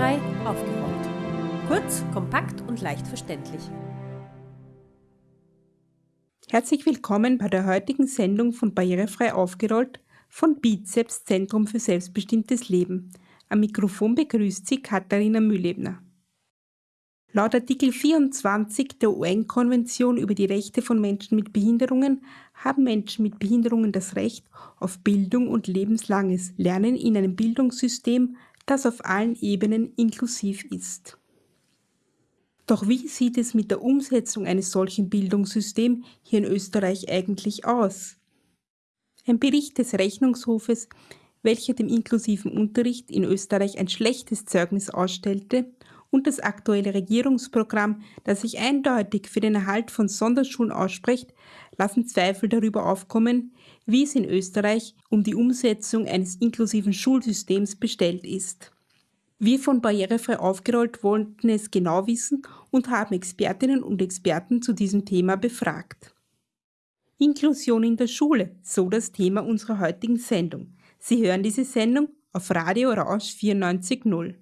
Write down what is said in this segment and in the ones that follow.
Barrierefrei aufgerollt. Kurz, kompakt und leicht verständlich. Herzlich willkommen bei der heutigen Sendung von Barrierefrei aufgerollt von Bizeps Zentrum für selbstbestimmtes Leben. Am Mikrofon begrüßt Sie Katharina Mühlebner. Laut Artikel 24 der UN-Konvention über die Rechte von Menschen mit Behinderungen haben Menschen mit Behinderungen das Recht auf Bildung und lebenslanges Lernen in einem Bildungssystem, das auf allen Ebenen inklusiv ist. Doch wie sieht es mit der Umsetzung eines solchen Bildungssystems hier in Österreich eigentlich aus? Ein Bericht des Rechnungshofes, welcher dem inklusiven Unterricht in Österreich ein schlechtes Zeugnis ausstellte, und das aktuelle Regierungsprogramm, das sich eindeutig für den Erhalt von Sonderschulen ausspricht, lassen Zweifel darüber aufkommen, wie es in Österreich um die Umsetzung eines inklusiven Schulsystems bestellt ist. Wir von Barrierefrei aufgerollt wollten es genau wissen und haben Expertinnen und Experten zu diesem Thema befragt. Inklusion in der Schule, so das Thema unserer heutigen Sendung. Sie hören diese Sendung auf Radio Rausch 94.0.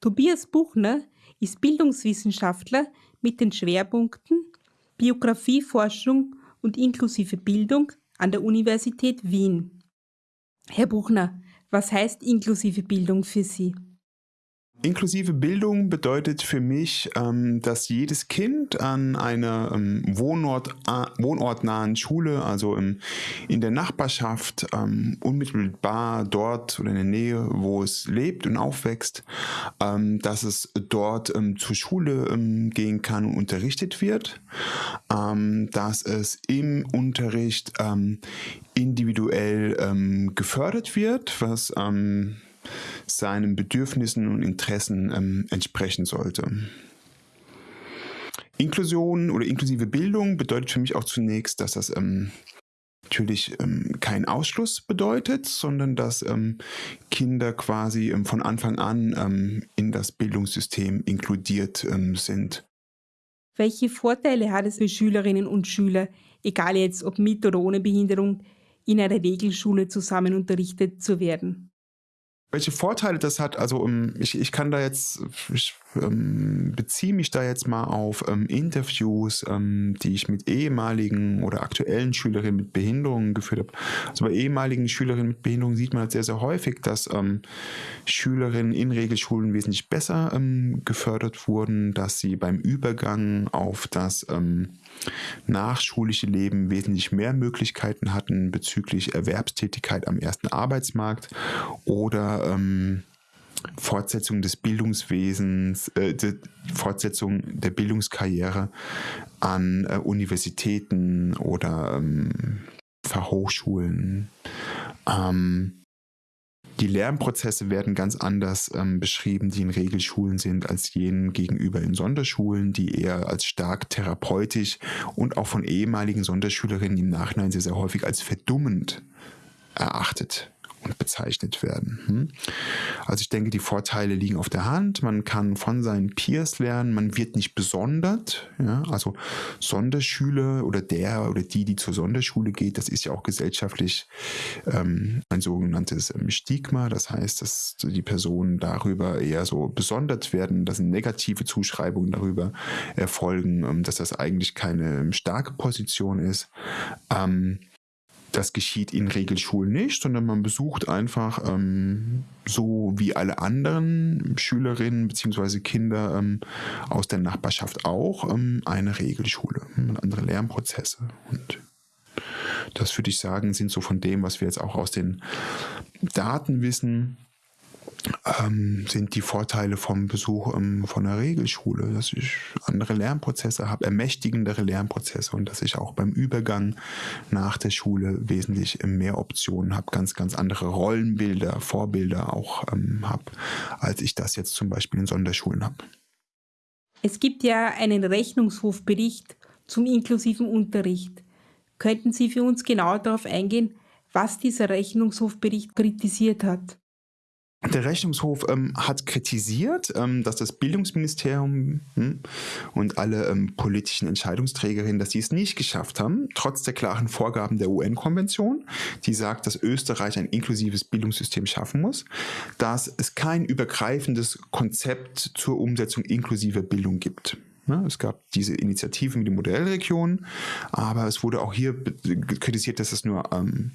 Tobias Buchner ist Bildungswissenschaftler mit den Schwerpunkten Biografieforschung und inklusive Bildung an der Universität Wien. Herr Buchner, was heißt inklusive Bildung für Sie? Inklusive Bildung bedeutet für mich, ähm, dass jedes Kind an einer ähm, Wohnort, wohnortnahen Schule, also in der Nachbarschaft, ähm, unmittelbar dort oder in der Nähe, wo es lebt und aufwächst, dass es dort zur Schule gehen kann und unterrichtet wird, dass es im Unterricht individuell gefördert wird, was seinen Bedürfnissen und Interessen ähm, entsprechen sollte. Inklusion oder inklusive Bildung bedeutet für mich auch zunächst, dass das ähm, natürlich ähm, kein Ausschluss bedeutet, sondern dass ähm, Kinder quasi ähm, von Anfang an ähm, in das Bildungssystem inkludiert ähm, sind. Welche Vorteile hat es für Schülerinnen und Schüler, egal jetzt ob mit oder ohne Behinderung, in einer Regelschule zusammen unterrichtet zu werden? Welche Vorteile das hat, also um, ich, ich kann da jetzt, ich ähm, beziehe mich da jetzt mal auf ähm, Interviews, ähm, die ich mit ehemaligen oder aktuellen Schülerinnen mit Behinderungen geführt habe. Also bei ehemaligen Schülerinnen mit Behinderungen sieht man halt sehr, sehr häufig, dass ähm, Schülerinnen in Regelschulen wesentlich besser ähm, gefördert wurden, dass sie beim Übergang auf das ähm, nachschulische Leben wesentlich mehr Möglichkeiten hatten bezüglich Erwerbstätigkeit am ersten Arbeitsmarkt oder ähm, Fortsetzung des Bildungswesens, äh, die Fortsetzung der Bildungskarriere an äh, Universitäten oder ähm, Fachhochschulen. Ähm, die Lernprozesse werden ganz anders ähm, beschrieben, die in Regelschulen sind, als jenen gegenüber in Sonderschulen, die eher als stark therapeutisch und auch von ehemaligen Sonderschülerinnen im Nachhinein sehr, sehr häufig als verdummend erachtet bezeichnet werden. Hm? Also ich denke, die Vorteile liegen auf der Hand. Man kann von seinen Peers lernen, man wird nicht besondert. Ja? Also Sonderschüler oder der oder die, die zur Sonderschule geht, das ist ja auch gesellschaftlich ähm, ein sogenanntes ähm, Stigma. Das heißt, dass die Personen darüber eher so besondert werden, dass negative Zuschreibungen darüber erfolgen, ähm, dass das eigentlich keine ähm, starke Position ist. Ähm, das geschieht in Regelschulen nicht, sondern man besucht einfach ähm, so wie alle anderen Schülerinnen bzw. Kinder ähm, aus der Nachbarschaft auch ähm, eine Regelschule und andere Lernprozesse. Und das würde ich sagen, sind so von dem, was wir jetzt auch aus den Daten wissen, ähm, sind die Vorteile vom Besuch ähm, von einer Regelschule, dass ich andere Lernprozesse habe, ermächtigendere Lernprozesse und dass ich auch beim Übergang nach der Schule wesentlich mehr Optionen habe, ganz, ganz andere Rollenbilder, Vorbilder auch ähm, habe, als ich das jetzt zum Beispiel in Sonderschulen habe. Es gibt ja einen Rechnungshofbericht zum inklusiven Unterricht. Könnten Sie für uns genau darauf eingehen, was dieser Rechnungshofbericht kritisiert hat? Der Rechnungshof ähm, hat kritisiert, ähm, dass das Bildungsministerium hm, und alle ähm, politischen Entscheidungsträgerinnen, dass sie es nicht geschafft haben, trotz der klaren Vorgaben der UN-Konvention, die sagt, dass Österreich ein inklusives Bildungssystem schaffen muss, dass es kein übergreifendes Konzept zur Umsetzung inklusiver Bildung gibt. Ja, es gab diese Initiative mit den Modellregionen, aber es wurde auch hier kritisiert, dass es nur ähm,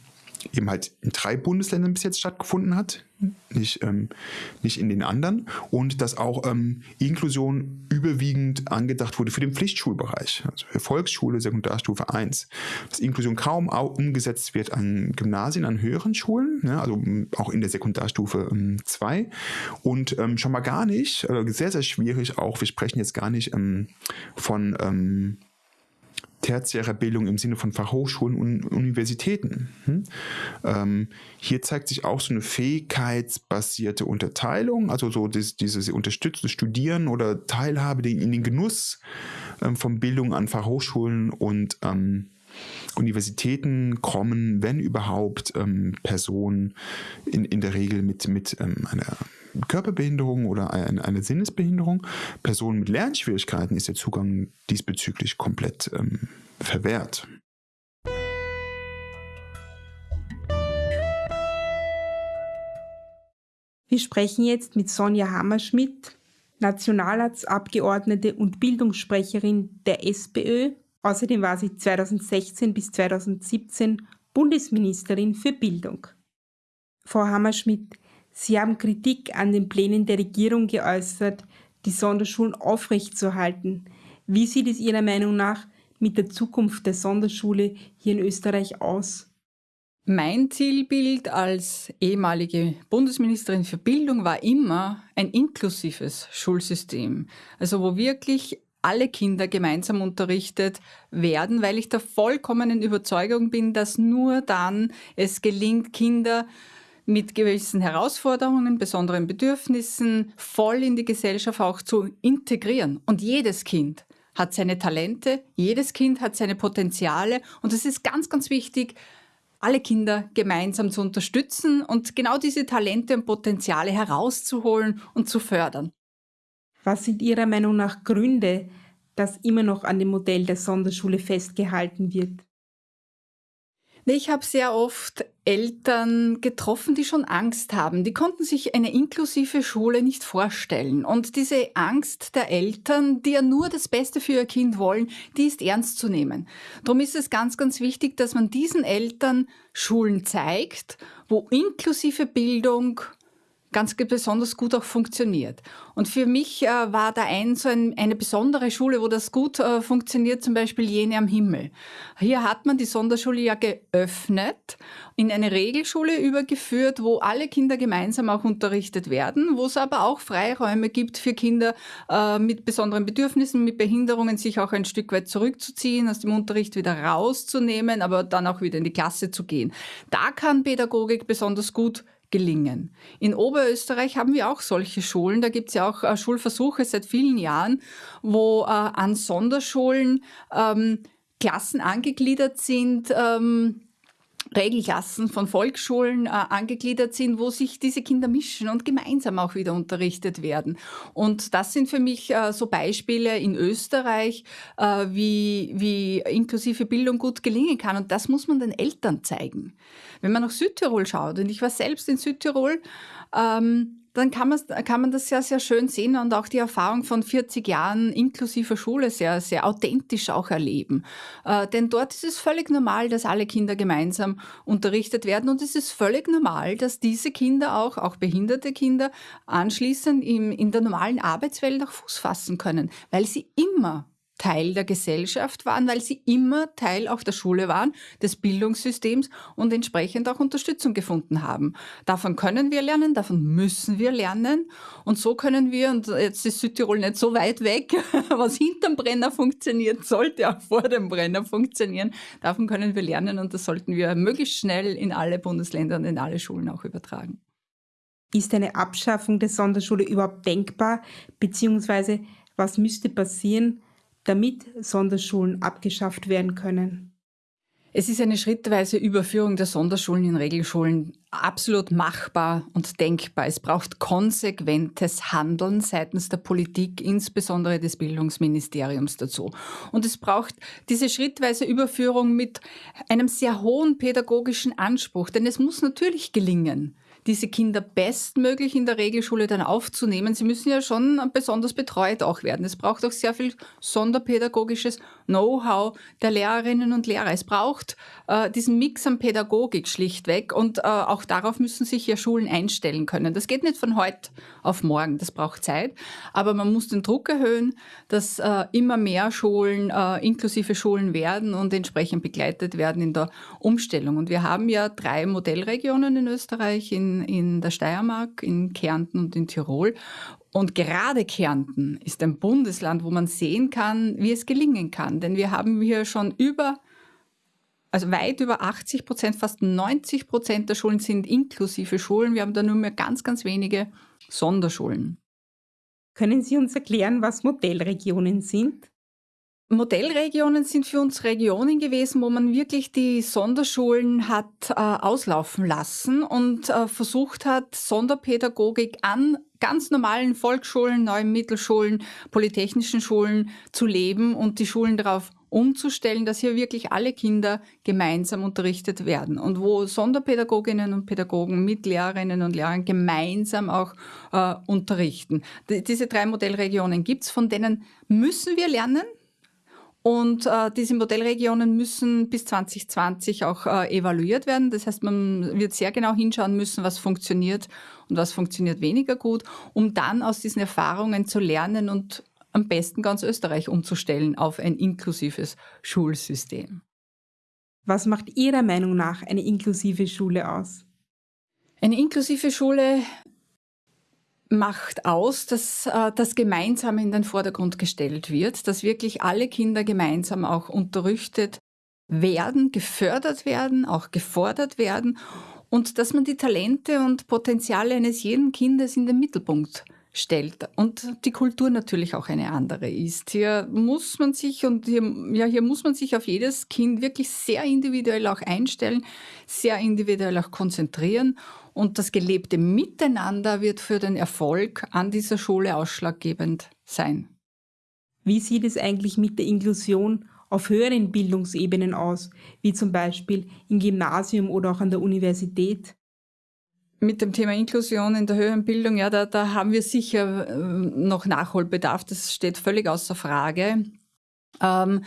eben halt in drei Bundesländern bis jetzt stattgefunden hat, nicht, ähm, nicht in den anderen. Und dass auch ähm, Inklusion überwiegend angedacht wurde für den Pflichtschulbereich, also für Volksschule, Sekundarstufe 1. Dass Inklusion kaum umgesetzt wird an Gymnasien, an höheren Schulen, ne, also auch in der Sekundarstufe 2. Ähm, Und ähm, schon mal gar nicht, also sehr, sehr schwierig auch, wir sprechen jetzt gar nicht ähm, von ähm, tertiärer Bildung im Sinne von Fachhochschulen und Universitäten. Hm? Ähm, hier zeigt sich auch so eine fähigkeitsbasierte Unterteilung, also so dieses, dieses unterstützte Studieren oder Teilhabe in den Genuss ähm, von Bildung an Fachhochschulen und ähm, Universitäten kommen, wenn überhaupt, ähm, Personen in, in der Regel mit, mit ähm, einer Körperbehinderung oder eine, eine, Sinnesbehinderung. Personen mit Lernschwierigkeiten ist der Zugang diesbezüglich komplett ähm, verwehrt. Wir sprechen jetzt mit Sonja Hammerschmidt, Nationalratsabgeordnete und Bildungssprecherin der SPÖ. Außerdem war sie 2016 bis 2017 Bundesministerin für Bildung. Frau Hammerschmidt, Sie haben Kritik an den Plänen der Regierung geäußert, die Sonderschulen aufrechtzuerhalten. Wie sieht es Ihrer Meinung nach mit der Zukunft der Sonderschule hier in Österreich aus? Mein Zielbild als ehemalige Bundesministerin für Bildung war immer ein inklusives Schulsystem. Also wo wirklich alle Kinder gemeinsam unterrichtet werden, weil ich der vollkommenen Überzeugung bin, dass nur dann es gelingt, Kinder mit gewissen Herausforderungen, besonderen Bedürfnissen voll in die Gesellschaft auch zu integrieren. Und jedes Kind hat seine Talente, jedes Kind hat seine Potenziale und es ist ganz, ganz wichtig, alle Kinder gemeinsam zu unterstützen und genau diese Talente und Potenziale herauszuholen und zu fördern. Was sind Ihrer Meinung nach Gründe, dass immer noch an dem Modell der Sonderschule festgehalten wird? Ich habe sehr oft Eltern getroffen, die schon Angst haben. Die konnten sich eine inklusive Schule nicht vorstellen. Und diese Angst der Eltern, die ja nur das Beste für ihr Kind wollen, die ist ernst zu nehmen. Darum ist es ganz, ganz wichtig, dass man diesen Eltern Schulen zeigt, wo inklusive Bildung ganz besonders gut auch funktioniert. Und für mich äh, war da ein, so ein, eine besondere Schule, wo das gut äh, funktioniert, zum Beispiel jene am Himmel. Hier hat man die Sonderschule ja geöffnet, in eine Regelschule übergeführt, wo alle Kinder gemeinsam auch unterrichtet werden, wo es aber auch Freiräume gibt für Kinder äh, mit besonderen Bedürfnissen, mit Behinderungen, sich auch ein Stück weit zurückzuziehen, aus dem Unterricht wieder rauszunehmen, aber dann auch wieder in die Klasse zu gehen. Da kann Pädagogik besonders gut gelingen. In Oberösterreich haben wir auch solche Schulen. Da gibt es ja auch äh, Schulversuche seit vielen Jahren, wo äh, an Sonderschulen ähm, Klassen angegliedert sind, ähm, Regelklassen von Volksschulen äh, angegliedert sind, wo sich diese Kinder mischen und gemeinsam auch wieder unterrichtet werden. Und das sind für mich äh, so Beispiele in Österreich, äh, wie, wie inklusive Bildung gut gelingen kann. Und das muss man den Eltern zeigen. Wenn man nach Südtirol schaut, und ich war selbst in Südtirol, ähm, dann kann man, kann man das sehr, sehr schön sehen und auch die Erfahrung von 40 Jahren inklusiver Schule sehr, sehr authentisch auch erleben. Äh, denn dort ist es völlig normal, dass alle Kinder gemeinsam unterrichtet werden und es ist völlig normal, dass diese Kinder auch, auch behinderte Kinder, anschließend im, in der normalen Arbeitswelt auch Fuß fassen können, weil sie immer Teil der Gesellschaft waren, weil sie immer Teil auch der Schule waren, des Bildungssystems und entsprechend auch Unterstützung gefunden haben. Davon können wir lernen, davon müssen wir lernen und so können wir, und jetzt ist Südtirol nicht so weit weg, was hinterm Brenner funktioniert, sollte auch vor dem Brenner funktionieren. Davon können wir lernen und das sollten wir möglichst schnell in alle Bundesländer und in alle Schulen auch übertragen. Ist eine Abschaffung der Sonderschule überhaupt denkbar, beziehungsweise was müsste passieren, damit Sonderschulen abgeschafft werden können? Es ist eine schrittweise Überführung der Sonderschulen in Regelschulen absolut machbar und denkbar. Es braucht konsequentes Handeln seitens der Politik, insbesondere des Bildungsministeriums dazu. Und es braucht diese schrittweise Überführung mit einem sehr hohen pädagogischen Anspruch, denn es muss natürlich gelingen diese Kinder bestmöglich in der Regelschule dann aufzunehmen. Sie müssen ja schon besonders betreut auch werden. Es braucht auch sehr viel sonderpädagogisches Know-how der Lehrerinnen und Lehrer. Es braucht äh, diesen Mix an Pädagogik schlichtweg und äh, auch darauf müssen sich ja Schulen einstellen können. Das geht nicht von heute auf morgen, das braucht Zeit, aber man muss den Druck erhöhen, dass äh, immer mehr Schulen äh, inklusive Schulen werden und entsprechend begleitet werden in der Umstellung. Und wir haben ja drei Modellregionen in Österreich, in in, der Steiermark, in Kärnten und in Tirol. Und gerade Kärnten ist ein Bundesland, wo man sehen kann, wie es gelingen kann. Denn wir haben hier schon über, also weit über 80 Prozent, fast 90 Prozent der Schulen sind inklusive Schulen. Wir haben da nur mehr ganz, ganz wenige Sonderschulen. Können Sie uns erklären, was Modellregionen sind? Modellregionen sind für uns Regionen gewesen, wo man wirklich die Sonderschulen hat äh, auslaufen lassen und äh, versucht hat, Sonderpädagogik an ganz normalen Volksschulen, neuen Mittelschulen, polytechnischen Schulen zu leben und die Schulen darauf umzustellen, dass hier wirklich alle Kinder gemeinsam unterrichtet werden und wo Sonderpädagoginnen und Pädagogen mit Lehrerinnen und Lehrern gemeinsam auch äh, unterrichten. D diese drei Modellregionen gibt's, von denen müssen wir lernen. Und äh, diese Modellregionen müssen bis 2020 auch äh, evaluiert werden. Das heißt, man wird sehr genau hinschauen müssen, was funktioniert und was funktioniert weniger gut, um dann aus diesen Erfahrungen zu lernen und am besten ganz Österreich umzustellen auf ein inklusives Schulsystem. Was macht Ihrer Meinung nach eine inklusive Schule aus? Eine inklusive Schule macht aus, dass äh, das Gemeinsame in den Vordergrund gestellt wird, dass wirklich alle Kinder gemeinsam auch unterrichtet werden, gefördert werden, auch gefordert werden und dass man die Talente und Potenziale eines jeden Kindes in den Mittelpunkt stellt und die Kultur natürlich auch eine andere ist. Hier muss man sich und hier, ja, hier muss man sich auf jedes Kind wirklich sehr individuell auch einstellen, sehr individuell auch konzentrieren und das gelebte Miteinander wird für den Erfolg an dieser Schule ausschlaggebend sein. Wie sieht es eigentlich mit der Inklusion auf höheren Bildungsebenen aus, wie zum Beispiel im Gymnasium oder auch an der Universität? Mit dem Thema Inklusion in der höheren Bildung, ja, da, da haben wir sicher äh, noch Nachholbedarf, das steht völlig außer Frage. Ähm,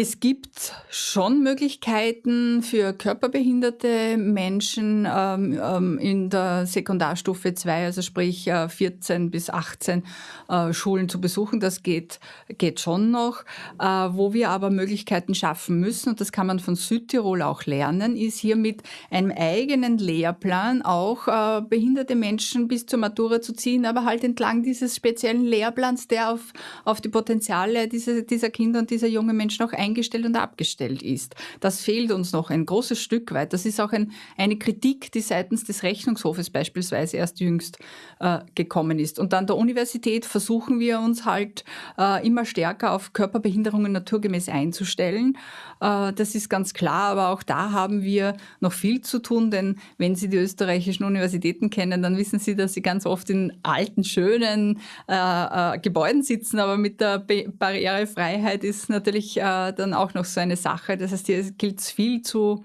es gibt schon Möglichkeiten für körperbehinderte Menschen ähm, ähm, in der Sekundarstufe 2, also sprich äh, 14 bis 18 äh, Schulen zu besuchen. Das geht, geht schon noch. Äh, wo wir aber Möglichkeiten schaffen müssen, und das kann man von Südtirol auch lernen, ist hier mit einem eigenen Lehrplan auch äh, behinderte Menschen bis zur Matura zu ziehen, aber halt entlang dieses speziellen Lehrplans, der auf, auf die Potenziale dieser, dieser Kinder und dieser jungen Menschen auch eingestellt und abgestellt ist. Das fehlt uns noch ein großes Stück weit. Das ist auch ein, eine Kritik, die seitens des Rechnungshofes beispielsweise erst jüngst äh, gekommen ist. Und an der Universität versuchen wir uns halt äh, immer stärker auf Körperbehinderungen naturgemäß einzustellen. Äh, das ist ganz klar, aber auch da haben wir noch viel zu tun, denn wenn Sie die österreichischen Universitäten kennen, dann wissen Sie, dass sie ganz oft in alten, schönen äh, äh, Gebäuden sitzen, aber mit der Be Barrierefreiheit ist natürlich äh, dann auch noch so eine Sache. Das heißt, hier gilt es viel zu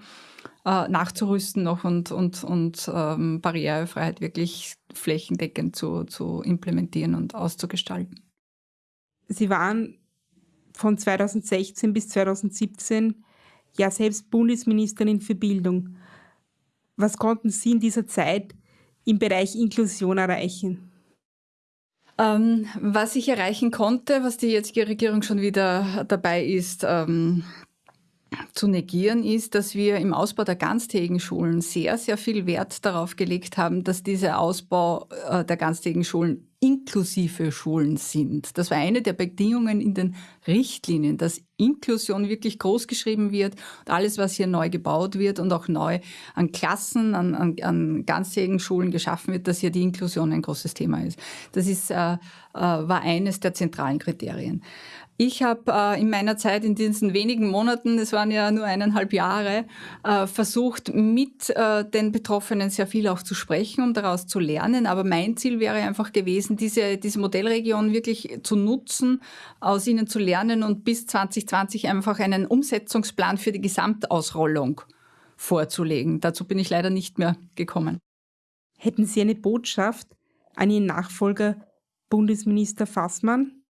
äh, nachzurüsten noch und, und, und ähm, Barrierefreiheit wirklich flächendeckend zu, zu implementieren und auszugestalten. Sie waren von 2016 bis 2017 ja selbst Bundesministerin für Bildung. Was konnten Sie in dieser Zeit im Bereich Inklusion erreichen? Ähm, was ich erreichen konnte, was die jetzige Regierung schon wieder dabei ist, ähm, zu negieren ist, dass wir im Ausbau der ganztägigen Schulen sehr, sehr viel Wert darauf gelegt haben, dass dieser Ausbau äh, der ganztägigen Schulen inklusive Schulen sind. Das war eine der Bedingungen in den Richtlinien, dass Inklusion wirklich groß geschrieben wird und alles, was hier neu gebaut wird und auch neu an Klassen, an, an, an ganzjährigen Schulen geschaffen wird, dass hier die Inklusion ein großes Thema ist. Das ist, äh, äh, war eines der zentralen Kriterien. Ich habe äh, in meiner Zeit, in diesen wenigen Monaten, das waren ja nur eineinhalb Jahre, äh, versucht, mit äh, den Betroffenen sehr viel auch zu sprechen, um daraus zu lernen. Aber mein Ziel wäre einfach gewesen, diese, diese Modellregion wirklich zu nutzen, aus ihnen zu lernen und bis 2020 einfach einen Umsetzungsplan für die Gesamtausrollung vorzulegen. Dazu bin ich leider nicht mehr gekommen. Hätten Sie eine Botschaft an Ihren Nachfolger Bundesminister Fassmann?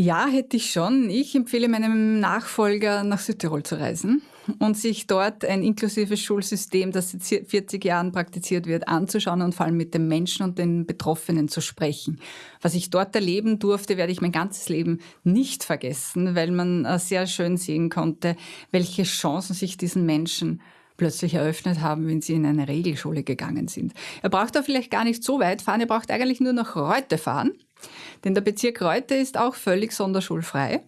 Ja, hätte ich schon. Ich empfehle meinem Nachfolger, nach Südtirol zu reisen und sich dort ein inklusives Schulsystem, das seit 40 Jahren praktiziert wird, anzuschauen und vor allem mit den Menschen und den Betroffenen zu sprechen. Was ich dort erleben durfte, werde ich mein ganzes Leben nicht vergessen, weil man äh, sehr schön sehen konnte, welche Chancen sich diesen Menschen plötzlich eröffnet haben, wenn sie in eine Regelschule gegangen sind. Er braucht da vielleicht gar nicht so weit fahren, er braucht eigentlich nur nach Reute fahren denn der Bezirk Reute ist auch völlig sonderschulfrei.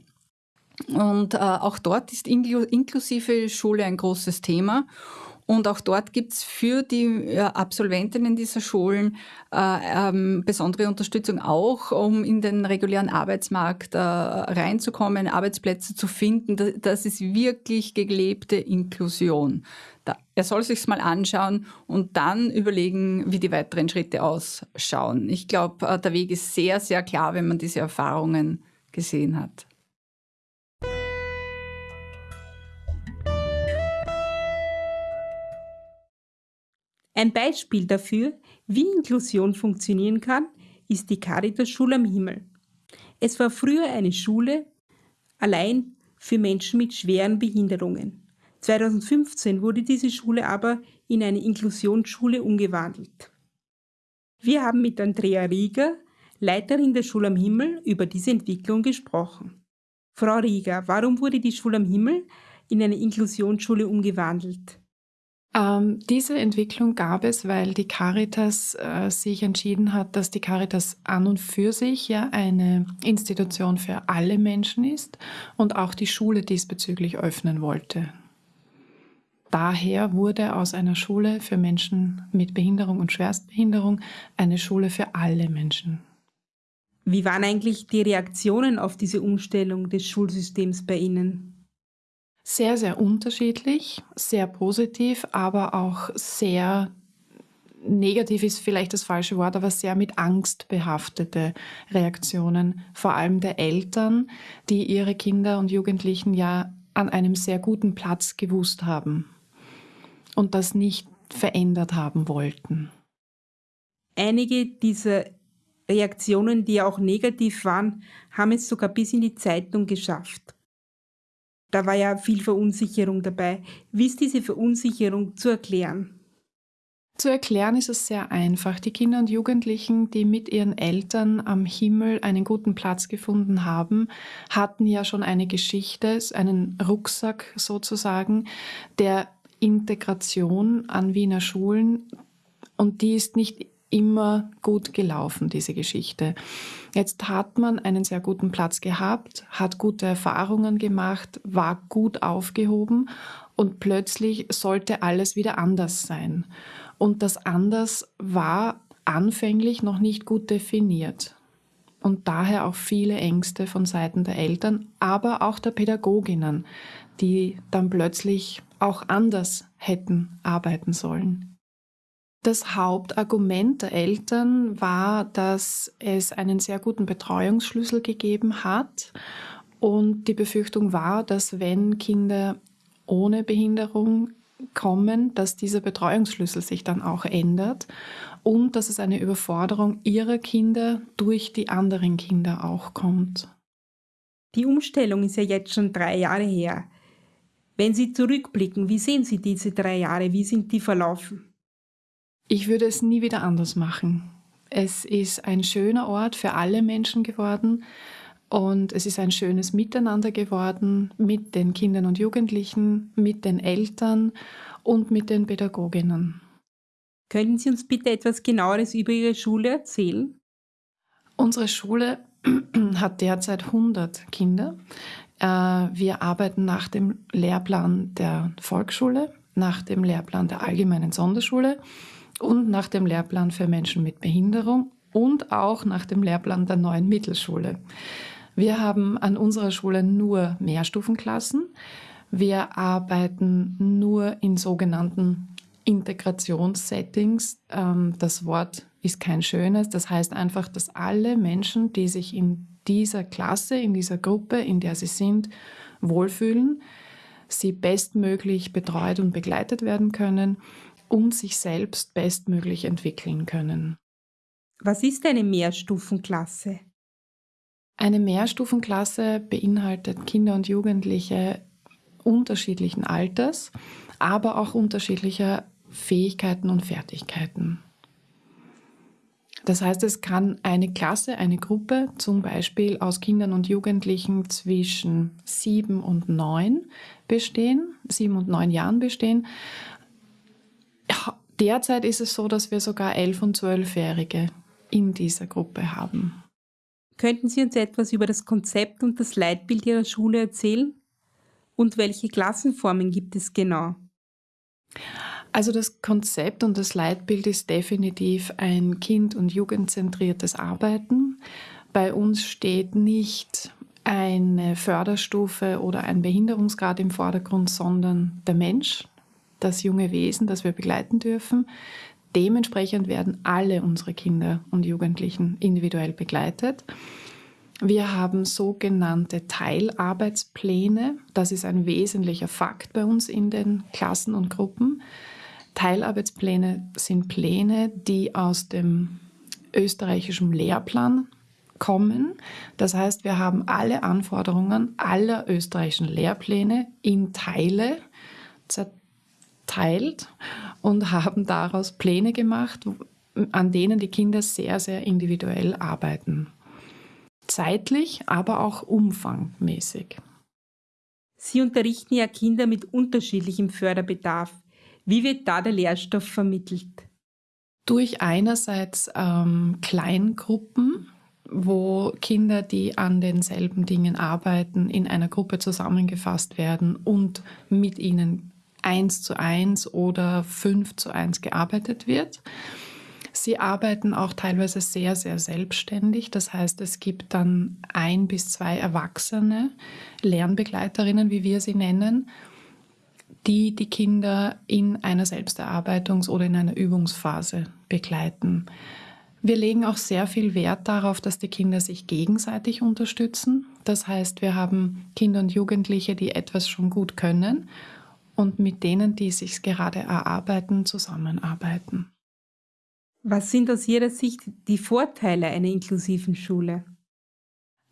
Und äh, auch dort ist inklusive Schule ein großes Thema. Und auch dort gibt es für die äh, Absolventinnen dieser Schulen äh, ähm, besondere Unterstützung auch, um in den regulären Arbeitsmarkt äh, reinzukommen, Arbeitsplätze zu finden. Das, das ist wirklich gelebte Inklusion. Da, er soll sich's mal anschauen und dann überlegen, wie die weiteren Schritte ausschauen. Ich glaube, äh, der Weg ist sehr, sehr klar, wenn man diese Erfahrungen gesehen hat. Ein Beispiel dafür, wie Inklusion funktionieren kann, ist die Caritas Schule am Himmel. Es war früher eine Schule allein für Menschen mit schweren Behinderungen. 2015 wurde diese Schule aber in eine Inklusionsschule umgewandelt. Wir haben mit Andrea Rieger, Leiterin der Schule am Himmel, über diese Entwicklung gesprochen. Frau Rieger, warum wurde die Schule am Himmel in eine Inklusionsschule umgewandelt? Ähm, diese Entwicklung gab es, weil die Caritas äh, sich entschieden hat, dass die Caritas an und für sich ja eine Institution für alle Menschen ist und auch die Schule diesbezüglich öffnen wollte. Daher wurde aus einer Schule für Menschen mit Behinderung und Schwerstbehinderung eine Schule für alle Menschen. Wie waren eigentlich die Reaktionen auf diese Umstellung des Schulsystems bei Ihnen? Sehr, sehr unterschiedlich, sehr positiv, aber auch sehr negativ ist vielleicht das falsche Wort, aber sehr mit Angst behaftete Reaktionen, vor allem der Eltern, die ihre Kinder und Jugendlichen ja an einem sehr guten Platz gewusst haben und das nicht verändert haben wollten. Einige dieser Reaktionen, die auch negativ waren, haben es sogar bis in die Zeitung geschafft da war ja viel Verunsicherung dabei. Wie ist diese Verunsicherung zu erklären? Zu erklären ist es sehr einfach. Die Kinder und Jugendlichen, die mit ihren Eltern am Himmel einen guten Platz gefunden haben, hatten ja schon eine Geschichte, einen Rucksack sozusagen, der Integration an Wiener Schulen. Und die ist nicht immer gut gelaufen, diese Geschichte. Jetzt hat man einen sehr guten Platz gehabt, hat gute Erfahrungen gemacht, war gut aufgehoben und plötzlich sollte alles wieder anders sein. Und das anders war anfänglich noch nicht gut definiert. Und daher auch viele Ängste von Seiten der Eltern, aber auch der Pädagoginnen, die dann plötzlich auch anders hätten arbeiten sollen. Das Hauptargument der Eltern war, dass es einen sehr guten Betreuungsschlüssel gegeben hat und die Befürchtung war, dass wenn Kinder ohne Behinderung kommen, dass dieser Betreuungsschlüssel sich dann auch ändert und dass es eine Überforderung ihrer Kinder durch die anderen Kinder auch kommt. Die Umstellung ist ja jetzt schon drei Jahre her. Wenn Sie zurückblicken, wie sehen Sie diese drei Jahre? Wie sind die verlaufen? Ich würde es nie wieder anders machen. Es ist ein schöner Ort für alle Menschen geworden und es ist ein schönes Miteinander geworden mit den Kindern und Jugendlichen, mit den Eltern und mit den Pädagoginnen. Könnten Sie uns bitte etwas genaueres über Ihre Schule erzählen? Unsere Schule hat derzeit 100 Kinder. Äh, wir arbeiten nach dem Lehrplan der Volksschule, nach dem Lehrplan der allgemeinen Sonderschule und nach dem Lehrplan für Menschen mit Behinderung und auch nach dem Lehrplan der neuen Mittelschule. Wir haben an unserer Schule nur Mehrstufenklassen. Wir arbeiten nur in sogenannten Integrationssettings. Ähm, das Wort ist kein schönes. Das heißt einfach, dass alle Menschen, die sich in dieser Klasse, in dieser Gruppe, in der sie sind, wohlfühlen, sie bestmöglich betreut und begleitet werden können und sich selbst bestmöglich entwickeln können. Was ist eine Mehrstufenklasse? Eine Mehrstufenklasse beinhaltet Kinder und Jugendliche unterschiedlichen Alters, aber auch unterschiedlicher Fähigkeiten und Fertigkeiten. Das heißt, es kann eine Klasse, eine Gruppe zum Beispiel aus Kindern und Jugendlichen zwischen sieben und neun bestehen, sieben und neun Jahren bestehen. Derzeit ist es so, dass wir sogar elf- und zwölfjährige in dieser Gruppe haben. Könnten Sie uns etwas über das Konzept und das Leitbild Ihrer Schule erzählen? Und welche Klassenformen gibt es genau? Also das Konzept und das Leitbild ist definitiv ein kind- und jugendzentriertes Arbeiten. Bei uns steht nicht eine Förderstufe oder ein Behinderungsgrad im Vordergrund, sondern der Mensch, das junge Wesen, das wir begleiten dürfen. Dementsprechend werden alle unsere Kinder und Jugendlichen individuell begleitet. Wir haben sogenannte Teilarbeitspläne. Das ist ein wesentlicher Fakt bei uns in den Klassen und Gruppen. Teilarbeitspläne sind Pläne, die aus dem österreichischen Lehrplan kommen. Das heißt, wir haben alle Anforderungen aller österreichischen Lehrpläne in Teile zerteilt und haben daraus Pläne gemacht, an denen die Kinder sehr, sehr individuell arbeiten. Zeitlich, aber auch umfangmäßig. Sie unterrichten ja Kinder mit unterschiedlichem Förderbedarf. Wie wird da der Lehrstoff vermittelt? Durch einerseits ähm, Kleingruppen, wo Kinder, die an denselben Dingen arbeiten, in einer Gruppe zusammengefasst werden und mit ihnen eins zu eins oder fünf zu eins gearbeitet wird. Sie arbeiten auch teilweise sehr, sehr selbstständig. Das heißt, es gibt dann ein bis zwei erwachsene Lernbegleiterinnen, wie wir sie nennen, die die Kinder in einer Selbsterarbeitungs- oder in einer Übungsphase begleiten. Wir legen auch sehr viel Wert darauf, dass die Kinder sich gegenseitig unterstützen. Das heißt, wir haben Kinder und Jugendliche, die etwas schon gut können und mit denen, die sich gerade erarbeiten, zusammenarbeiten. Was sind aus Ihrer Sicht die Vorteile einer inklusiven Schule?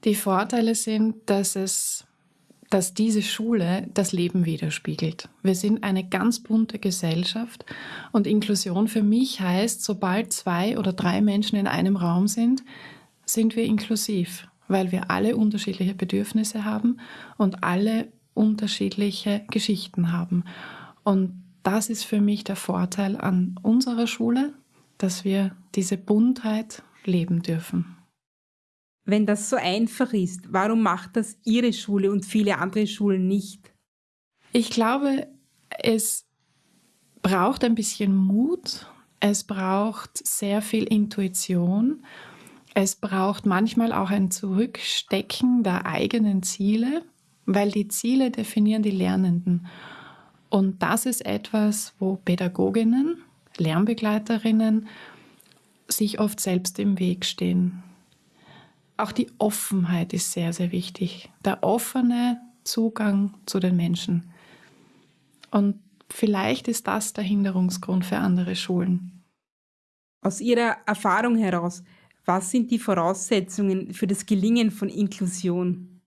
Die Vorteile sind, dass es dass diese Schule das Leben widerspiegelt. Wir sind eine ganz bunte Gesellschaft und Inklusion für mich heißt, sobald zwei oder drei Menschen in einem Raum sind, sind wir inklusiv, weil wir alle unterschiedliche Bedürfnisse haben und alle unterschiedliche Geschichten haben. Und das ist für mich der Vorteil an unserer Schule, dass wir diese Buntheit leben dürfen. Wenn das so einfach ist, warum macht das Ihre Schule und viele andere Schulen nicht? Ich glaube, es braucht ein bisschen Mut, es braucht sehr viel Intuition, es braucht manchmal auch ein Zurückstecken der eigenen Ziele, weil die Ziele definieren die Lernenden. Und das ist etwas, wo Pädagoginnen, Lernbegleiterinnen sich oft selbst im Weg stehen. Auch die Offenheit ist sehr, sehr wichtig. Der offene Zugang zu den Menschen. Und vielleicht ist das der Hinderungsgrund für andere Schulen. Aus Ihrer Erfahrung heraus, was sind die Voraussetzungen für das Gelingen von Inklusion?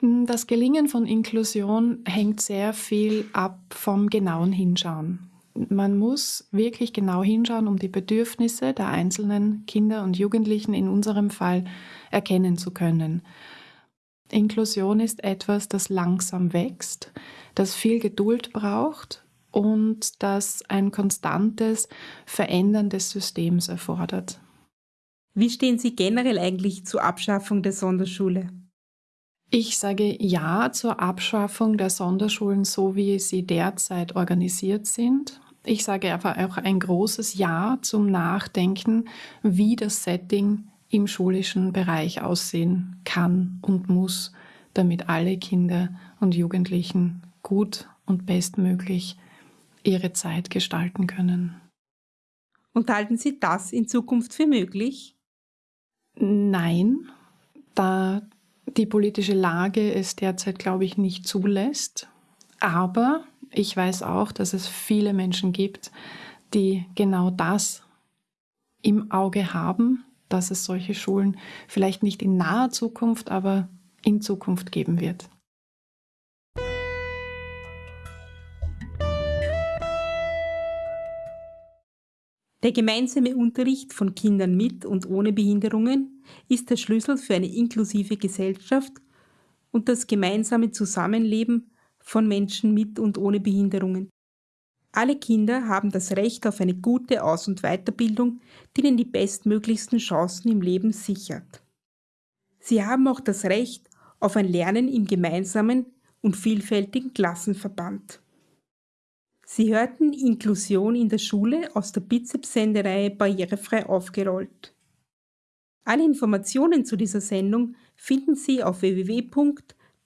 Das Gelingen von Inklusion hängt sehr viel ab vom genauen Hinschauen man muss wirklich genau hinschauen, um die Bedürfnisse der einzelnen Kinder und Jugendlichen in unserem Fall erkennen zu können. Inklusion ist etwas, das langsam wächst, das viel Geduld braucht und das ein konstantes Verändern des Systems erfordert. Wie stehen Sie generell eigentlich zur Abschaffung der Sonderschule? Ich sage Ja zur Abschaffung der Sonderschulen, so wie sie derzeit organisiert sind. Ich sage aber auch ein großes Ja zum Nachdenken, wie das Setting im schulischen Bereich aussehen kann und muss, damit alle Kinder und Jugendlichen gut und bestmöglich ihre Zeit gestalten können. Und halten Sie das in Zukunft für möglich? Nein, da die politische Lage es derzeit, glaube ich, nicht zulässt. Aber ich weiß auch, dass es viele Menschen gibt, die genau das im Auge haben, dass es solche Schulen vielleicht nicht in naher Zukunft, aber in Zukunft geben wird. Der gemeinsame Unterricht von Kindern mit und ohne Behinderungen ist der Schlüssel für eine inklusive Gesellschaft und das gemeinsame Zusammenleben von Menschen mit und ohne Behinderungen. Alle Kinder haben das Recht auf eine gute Aus- und Weiterbildung, die ihnen die bestmöglichsten Chancen im Leben sichert. Sie haben auch das Recht auf ein Lernen im gemeinsamen und vielfältigen Klassenverband. Sie hörten Inklusion in der Schule aus der Bizeps-Sendereihe Barrierefrei aufgerollt. Alle Informationen zu dieser Sendung finden Sie auf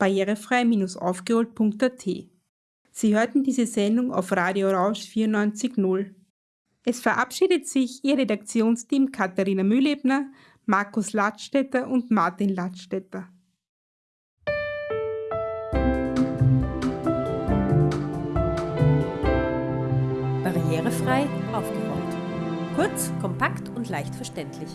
www.barrierefrei-aufgerollt.at. Sie hörten diese Sendung auf Radio Rausch 94.0. Es verabschiedet sich Ihr Redaktionsteam Katharina Mühlebner, Markus Ladstätter und Martin Ladstätter. Barrierefrei aufgeräumt. Kurz, kompakt und leicht verständlich.